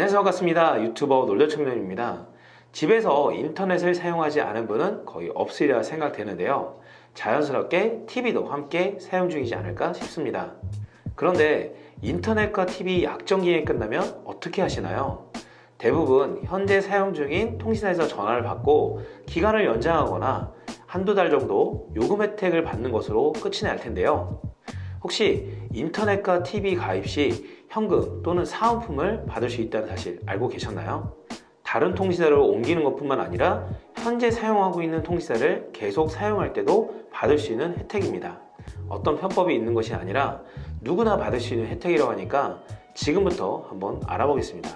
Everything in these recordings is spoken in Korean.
안녕하세요. 반갑습니다. 유튜버 놀려청년입니다. 집에서 인터넷을 사용하지 않은 분은 거의 없으리라 생각되는데요. 자연스럽게 TV도 함께 사용 중이지 않을까 싶습니다. 그런데 인터넷과 TV 약정 기간이 끝나면 어떻게 하시나요? 대부분 현재 사용 중인 통신사에서 전화를 받고 기간을 연장하거나 한두 달 정도 요금 혜택을 받는 것으로 끝이 날 텐데요. 혹시 인터넷과 TV 가입 시 현금 또는 사은품을 받을 수 있다는 사실 알고 계셨나요? 다른 통신사로 옮기는 것뿐만 아니라 현재 사용하고 있는 통신사를 계속 사용할 때도 받을 수 있는 혜택입니다. 어떤 편법이 있는 것이 아니라 누구나 받을 수 있는 혜택이라고 하니까 지금부터 한번 알아보겠습니다.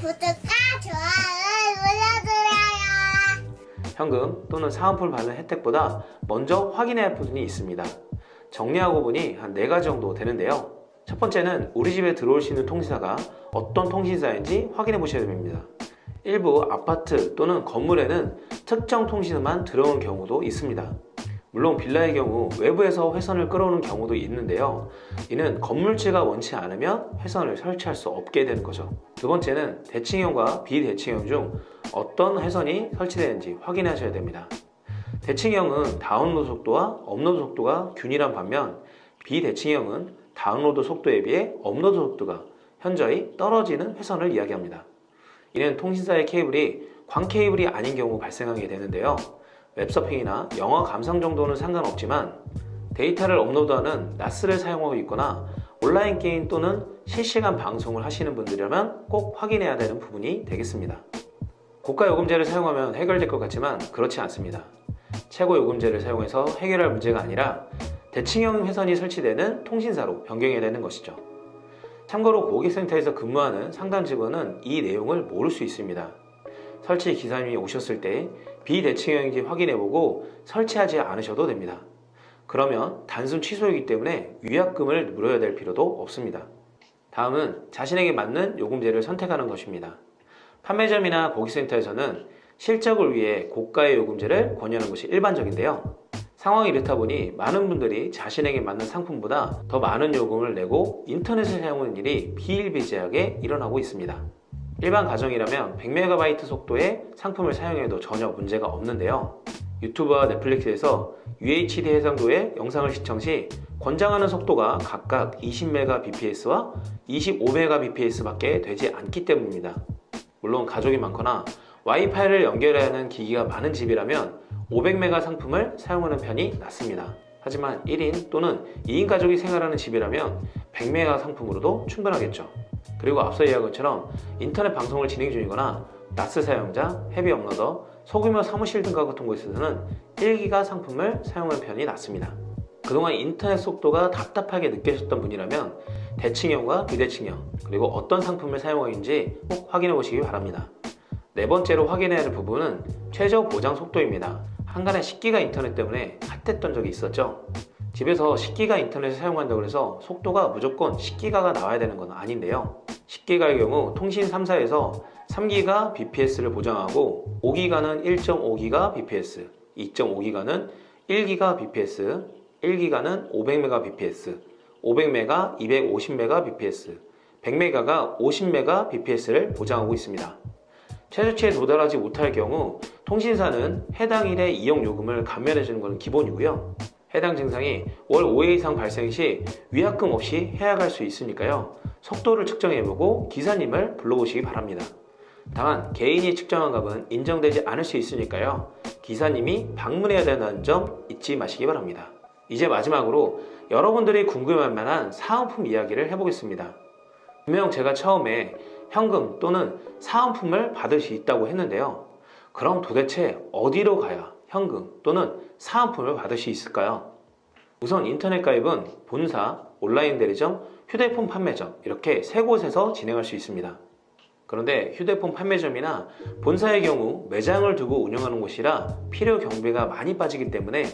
구독과 좋아요 눌러주세요. 현금 또는 사은품을 받는 혜택보다 먼저 확인해야 할 부분이 있습니다. 정리하고 보니 한 4가지 정도 되는데요. 첫 번째는 우리 집에 들어올 수 있는 통신사가 어떤 통신사인지 확인해 보셔야 됩니다. 일부 아파트 또는 건물에는 특정 통신사만 들어오는 경우도 있습니다. 물론 빌라의 경우 외부에서 회선을 끌어오는 경우도 있는데요. 이는 건물주가 원치 않으면 회선을 설치할 수 없게 되는 거죠. 두 번째는 대칭형과 비대칭형 중 어떤 회선이 설치되는지 확인하셔야 됩니다. 대칭형은 다운로드 속도와 업로드 속도가 균일한 반면 비대칭형은 다운로드 속도에 비해 업로드 속도가 현저히 떨어지는 회선을 이야기합니다. 이는 통신사의 케이블이 광 케이블이 아닌 경우 발생하게 되는데요. 웹서핑이나 영화 감상 정도는 상관없지만 데이터를 업로드하는 NAS를 사용하고 있거나 온라인 게임 또는 실시간 방송을 하시는 분들이라면 꼭 확인해야 되는 부분이 되겠습니다. 고가 요금제를 사용하면 해결될 것 같지만 그렇지 않습니다. 최고 요금제를 사용해서 해결할 문제가 아니라 대칭형 회선이 설치되는 통신사로 변경해야 되는 것이죠. 참고로 고객센터에서 근무하는 상담 직원은 이 내용을 모를 수 있습니다. 설치 기사님이 오셨을 때 비대칭형인지 확인해보고 설치하지 않으셔도 됩니다. 그러면 단순 취소이기 때문에 위약금을 물어야 될 필요도 없습니다. 다음은 자신에게 맞는 요금제를 선택하는 것입니다. 판매점이나 고객센터에서는 실적을 위해 고가의 요금제를 권유하는 것이 일반적인데요. 상황이 이렇다 보니 많은 분들이 자신에게 맞는 상품보다 더 많은 요금을 내고 인터넷을 사용하는 일이 비일비재하게 일어나고 있습니다. 일반 가정이라면 100MB 속도의 상품을 사용해도 전혀 문제가 없는데요. 유튜브와 넷플릭스에서 UHD 해상도의 영상을 시청 시 권장하는 속도가 각각 20Mbps와 25Mbps 밖에 되지 않기 때문입니다. 물론 가족이 많거나 와이파이를 연결해야 하는 기기가 많은 집이라면 500메가 상품을 사용하는 편이 낫습니다. 하지만 1인 또는 2인 가족이 생활하는 집이라면 100메가 상품으로도 충분하겠죠. 그리고 앞서 이야기한 것처럼 인터넷 방송을 진행 중이거나 나스 사용자, 헤비 업로더, 소규모 사무실 등과 같은 곳에서는 1기가 상품을 사용하는 편이 낫습니다. 그동안 인터넷 속도가 답답하게 느껴졌던 분이라면 대칭형과 비대칭형 그리고 어떤 상품을 사용하는지 꼭 확인해 보시기 바랍니다. 네 번째로 확인해야 할 부분은 최저 보장 속도입니다. 한간에 10기가 인터넷 때문에 핫했던 적이 있었죠. 집에서 10기가 인터넷을 사용한다고 해서 속도가 무조건 10기가가 나와야 되는 건 아닌데요. 10기가의 경우 통신 3사에서 3기가 bps를 보장하고 5기가는 1.5기가 bps, 2.5기가는 1기가 bps, 1기가는 500mbps, 500메가 250mbps, 100메가가 50mbps를 보장하고 있습니다. 최저치에 도달하지 못할 경우 통신사는 해당 일의 이용 요금을 감면해 주는 것은 기본이고요. 해당 증상이 월 5회 이상 발생 시 위약금 없이 해약할 수 있으니까요. 속도를 측정해보고 기사님을 불러보시기 바랍니다. 다만 개인이 측정한 값은 인정되지 않을 수 있으니까요. 기사님이 방문해야 된다는 점 잊지 마시기 바랍니다. 이제 마지막으로 여러분들이 궁금할 만한 사은품 이야기를 해보겠습니다. 분명 제가 처음에 현금 또는 사은품을 받을 수 있다고 했는데요. 그럼 도대체 어디로 가야 현금 또는 사은품을 받을 수 있을까요? 우선 인터넷 가입은 본사, 온라인 대리점, 휴대폰 판매점 이렇게 세 곳에서 진행할 수 있습니다. 그런데 휴대폰 판매점이나 본사의 경우 매장을 두고 운영하는 곳이라 필요 경비가 많이 빠지기 때문에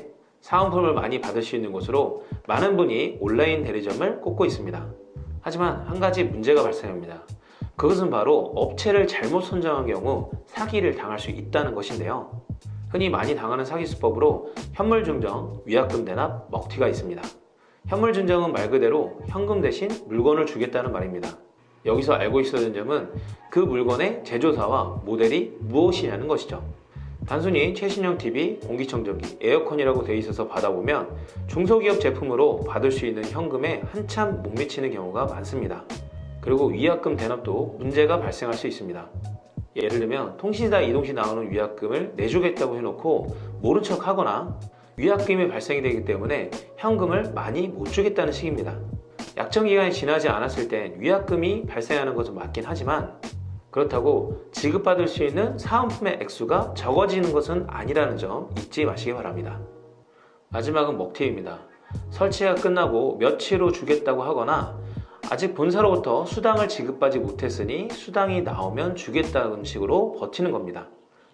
사은품을 많이 받을 수 있는 곳으로 많은 분이 온라인 대리점을 꼽고 있습니다. 하지만 한 가지 문제가 발생합니다. 그것은 바로 업체를 잘못 선정한 경우 사기를 당할 수 있다는 것인데요. 흔히 많이 당하는 사기 수법으로 현물 증정, 위약금 대납, 먹튀가 있습니다. 현물 증정은 말 그대로 현금 대신 물건을 주겠다는 말입니다. 여기서 알고 있어야 하는 점은 그 물건의 제조사와 모델이 무엇이냐는 것이죠. 단순히 최신형 TV, 공기청정기, 에어컨이라고 되어 있어서 받아보면 중소기업 제품으로 받을 수 있는 현금에 한참 못 미치는 경우가 많습니다. 그리고 위약금 대납도 문제가 발생할 수 있습니다. 예를 들면 통신사 이동 시 나오는 위약금을 내주겠다고 해놓고 모른 척 하거나 위약금이 발생이 되기 때문에 현금을 많이 못 주겠다는 식입니다. 약정 기간이 지나지 않았을 땐 위약금이 발생하는 것은 맞긴 하지만 그렇다고 지급받을 수 있는 사은품의 액수가 적어지는 것은 아니라는 점 잊지 마시기 바랍니다. 마지막은 먹튀입니다. 설치가 끝나고 며칠 후 주겠다고 하거나 아직 본사로부터 수당을 지급받지 못했으니 수당이 나오면 주겠다는 식으로 버티는 겁니다.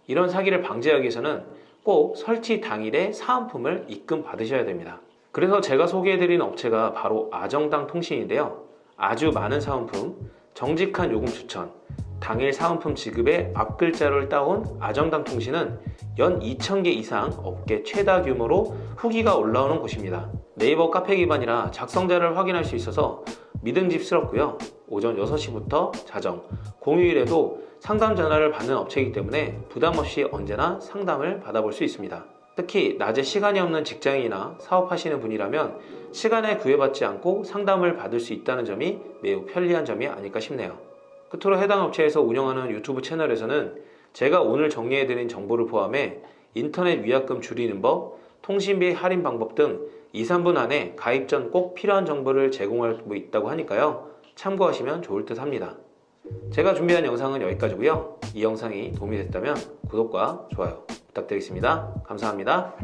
이런 사기를 방지하기 위해서는 꼭 설치 당일에 사은품을 입금 받으셔야 됩니다. 그래서 제가 소개해드리는 업체가 바로 아정당 통신인데요. 아주 많은 사은품, 정직한 요금 추천, 당일 사은품 지급의 앞글자를 따온 아정당 통신은 연 2,000개 이상 업계 최다 규모로 후기가 올라오는 곳입니다. 네이버 카페 기반이라 작성자를 확인할 수 있어서 믿음직스럽고요. 오전 6시부터 자정, 공휴일에도 상담 전화를 받는 업체이기 때문에 부담 없이 언제나 상담을 받아볼 수 있습니다. 특히 낮에 시간이 없는 직장인이나 사업하시는 분이라면 시간에 구애받지 않고 상담을 받을 수 있다는 점이 매우 편리한 점이 아닐까 싶네요. 끝으로 해당 업체에서 운영하는 유튜브 채널에서는 제가 오늘 정리해드린 정보를 포함해 인터넷 위약금 줄이는 법, 통신비 할인 방법 등 2, 3분 안에 가입 전 꼭 필요한 정보를 제공하고 있다고 하니까요. 참고하시면 좋을 듯 합니다. 제가 준비한 영상은 여기까지고요. 이 영상이 도움이 됐다면 구독과 좋아요 부탁드리겠습니다. 감사합니다.